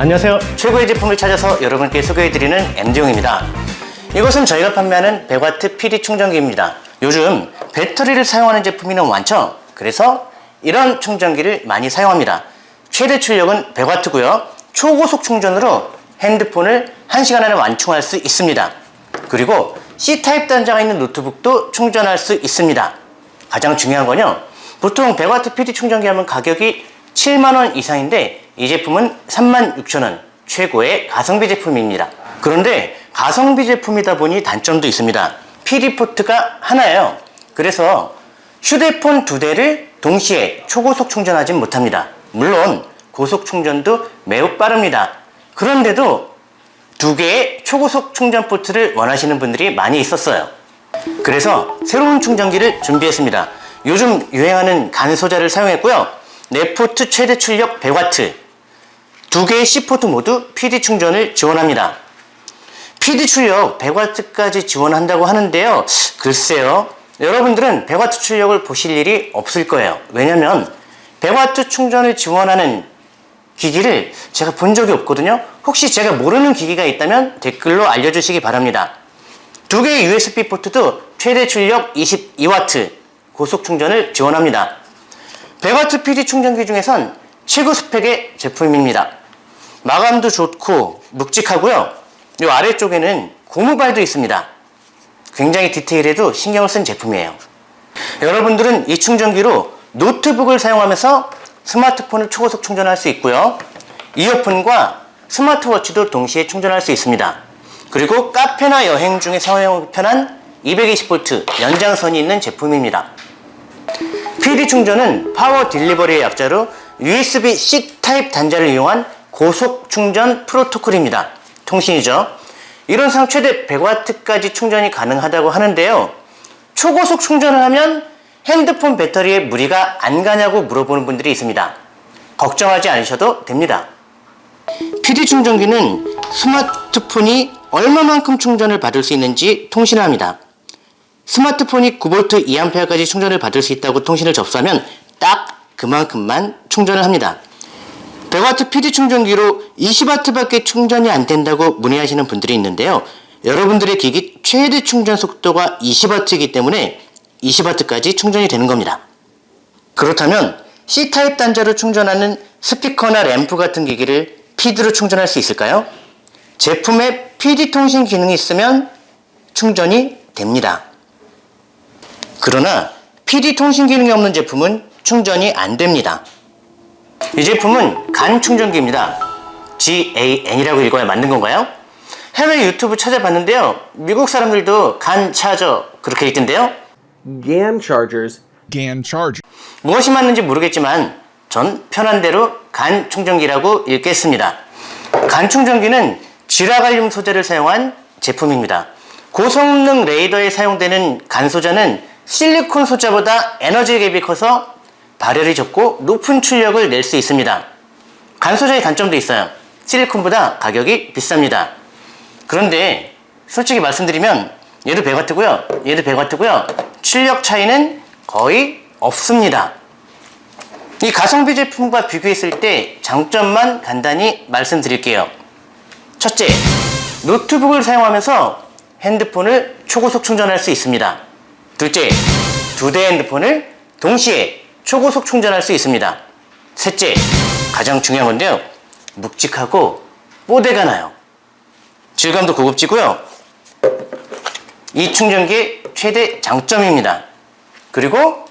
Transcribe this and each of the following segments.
안녕하세요. 최고의 제품을 찾아서 여러분께 소개해드리는 MD용입니다. 이것은 저희가 판매하는 100W PD 충전기입니다. 요즘 배터리를 사용하는 제품이 너무 많죠? 그래서 이런 충전기를 많이 사용합니다. 최대 출력은 100W고요. 초고속 충전으로 핸드폰을 1시간 안에 완충할 수 있습니다. 그리고 C타입 단자가 있는 노트북도 충전할 수 있습니다. 가장 중요한 건요. 보통 100W PD 충전기 하면 가격이 7만원 이상인데 이 제품은 36,000원 최고의 가성비 제품입니다. 그런데 가성비 제품이다 보니 단점도 있습니다. PD 포트가 하나예요. 그래서 휴대폰 두 대를 동시에 초고속 충전하진 못합니다. 물론 고속 충전도 매우 빠릅니다. 그런데도 두 개의 초고속 충전 포트를 원하시는 분들이 많이 있었어요. 그래서 새로운 충전기를 준비했습니다. 요즘 유행하는 간소자를 사용했고요. 네 포트 최대 출력 100W, 두 개의 C포트 모두 PD 충전을 지원합니다. PD 출력 100W까지 지원한다고 하는데요. 글쎄요. 여러분들은 100W 출력을 보실 일이 없을 거예요. 왜냐면 100W 충전을 지원하는 기기를 제가 본 적이 없거든요. 혹시 제가 모르는 기기가 있다면 댓글로 알려주시기 바랍니다. 두 개의 USB 포트도 최대 출력 22W 고속 충전을 지원합니다. 100W PD 충전기 중에선 최고 스펙의 제품입니다. 마감도 좋고 묵직하고요. 이 아래쪽에는 고무발도 있습니다. 굉장히 디테일에도 신경을 쓴 제품이에요. 여러분들은 이 충전기로 노트북을 사용하면서 스마트폰을 초고속 충전할 수 있고요. 이어폰과 스마트워치도 동시에 충전할 수 있습니다. 그리고 카페나 여행 중에 사용하기 편한 220V 연장선이 있는 제품입니다. PD 충전은 Power Delivery의 약자로 USB-C 타입 단자를 이용한 고속 충전 프로토콜입니다. 통신이죠. 이론상 최대 100W까지 충전이 가능하다고 하는데요. 초고속 충전을 하면 핸드폰 배터리에 무리가 안 가냐고 물어보는 분들이 있습니다. 걱정하지 않으셔도 됩니다. PD 충전기는 스마트폰이 얼마만큼 충전을 받을 수 있는지 통신을 합니다. 스마트폰이 9V 2A까지 충전을 받을 수 있다고 통신을 접수하면 딱 그만큼만 충전을 합니다. 100W PD 충전기로 20W밖에 충전이 안 된다고 문의하시는 분들이 있는데요. 여러분들의 기기 최대 충전 속도가 20W이기 때문에 20W까지 충전이 되는 겁니다. 그렇다면 C타입 단자로 충전하는 스피커나 램프 같은 기기를 PD로 충전할 수 있을까요? 제품에 PD 통신 기능이 있으면 충전이 됩니다. 그러나 PD 통신 기능이 없는 제품은 충전이 안 됩니다. 이 제품은 간 충전기입니다. GAN이라고 읽어야 맞는 건가요? 해외 유튜브 찾아봤는데요. 미국 사람들도 간 차저 그렇게 읽던데요. GAN chargers GAN charger. 무엇이 맞는지 모르겠지만 전 편한 대로 간 충전기라고 읽겠습니다. 간 충전기는 지라갈륨 소재를 사용한 제품입니다. 고성능 레이더에 사용되는 간 소자는 실리콘 소자보다 에너지 갭이 커서 발열이 적고 높은 출력을 낼 수 있습니다. 간 소자의 단점도 있어요. 실리콘보다 가격이 비쌉니다. 그런데 솔직히 말씀드리면 얘도 100W고요. 얘도 100W고요. 출력 차이는 거의 없습니다. 이 가성비 제품과 비교했을 때 장점만 간단히 말씀드릴게요. 첫째, 노트북을 사용하면서 핸드폰을 초고속 충전할 수 있습니다. 둘째, 두 대 핸드폰을 동시에 초고속 충전할 수 있습니다. 셋째, 가장 중요한 건데요. 묵직하고 뽀대가 나요. 질감도 고급지고요. 이 충전기의 최대 장점입니다. 그리고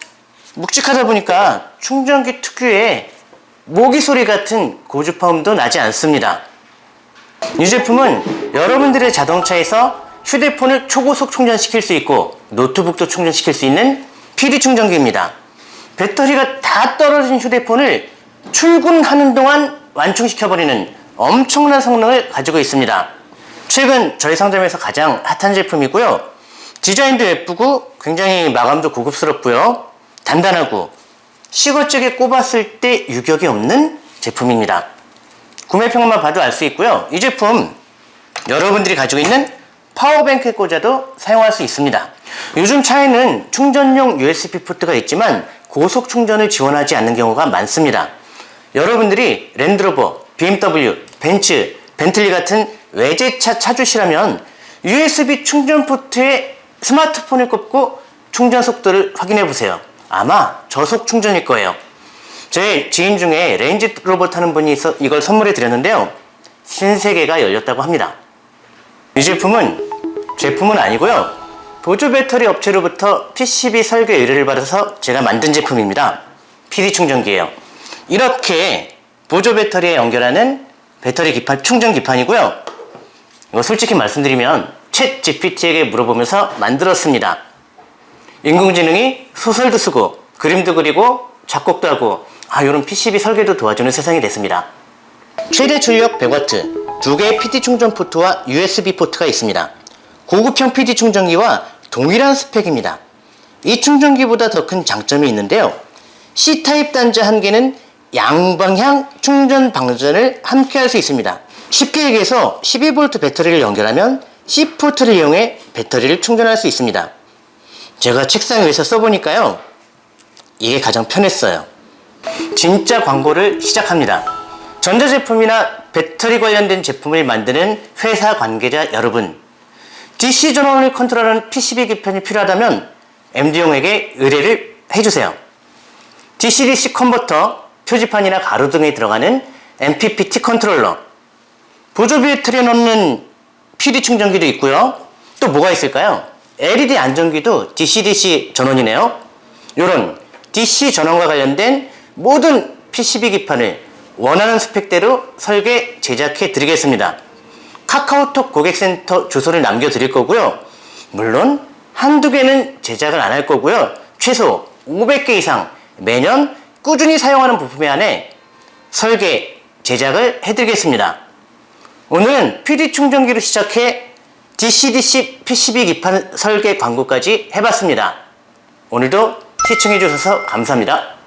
묵직하다 보니까 충전기 특유의 모기 소리 같은 고주파음도 나지 않습니다. 이 제품은 여러분들의 자동차에서 휴대폰을 초고속 충전시킬 수 있고 노트북도 충전시킬 수 있는 PD 충전기입니다. 배터리가 다 떨어진 휴대폰을 출근하는 동안 완충시켜버리는 엄청난 성능을 가지고 있습니다. 최근 저희 상점에서 가장 핫한 제품이고요. 디자인도 예쁘고 굉장히 마감도 고급스럽고요. 단단하고 시거적에 꼽았을 때 유격이 없는 제품입니다. 구매평만 봐도 알 수 있고요. 이 제품 여러분들이 가지고 있는 power bank에 꽂아도 사용할 수 있습니다. 요즘 차에는 충전용 USB 포트가 있지만 고속 충전을 지원하지 않는 경우가 많습니다. 여러분들이 랜드로버, BMW, 벤츠, 벤틀리 같은 외제차 차주시라면 USB 충전 포트에 스마트폰을 꽂고 충전 속도를 확인해 보세요. 아마 저속 충전일 거예요. 제 지인 중에 레인지로버 타는 분이 있어 이걸 선물해 드렸는데요. 신세계가 열렸다고 합니다. 이 제품은 제품은 아니고요. 보조 배터리 업체로부터 PCB 설계 의뢰를 받아서 제가 만든 제품입니다. PD 충전기예요. 이렇게 보조 배터리에 연결하는 배터리 기판 충전 기판이고요. 이거 솔직히 말씀드리면 챗 GPT에게 물어보면서 만들었습니다. 인공지능이 소설도 쓰고 그림도 그리고 작곡도 하고 아 이런 PCB 설계도 도와주는 세상이 됐습니다. 최대 출력 100W, 두 개의 PD 충전 포트와 USB 포트가 있습니다. 고급형 PD 충전기와 동일한 스펙입니다. 이 충전기보다 더 큰 장점이 있는데요. C타입 단자 한 개는 양방향 충전 방전을 함께 할 수 있습니다. 쉽게 얘기해서 12V 배터리를 연결하면 C포트를 이용해 배터리를 충전할 수 있습니다. 제가 책상 위에서 써보니까요. 이게 가장 편했어요. 진짜 광고를 시작합니다. 전자제품이나 배터리 관련된 제품을 만드는 회사 관계자 여러분, DC 전원을 컨트롤하는 PCB 기판이 필요하다면 MD용에게 의뢰를 해주세요. DC-DC 컨버터, 표지판이나 가로등에 들어가는 MPPT 컨트롤러, 보조 배터리에 넣는 PD 충전기도 있고요. 또 뭐가 있을까요? LED 안전기도 DC-DC 전원이네요. 이런 DC 전원과 관련된 모든 PCB 기판을 원하는 스펙대로 설계 제작해 드리겠습니다. 카카오톡 고객센터 주소를 남겨드릴 거고요. 물론 한두 개는 제작을 안 할 거고요. 최소 500개 이상 매년 꾸준히 사용하는 부품에 한해 설계, 제작을 해드리겠습니다. 오늘은 PD 충전기로 시작해 DC-DC PCB 기판 설계 광고까지 해봤습니다. 오늘도 시청해주셔서 감사합니다.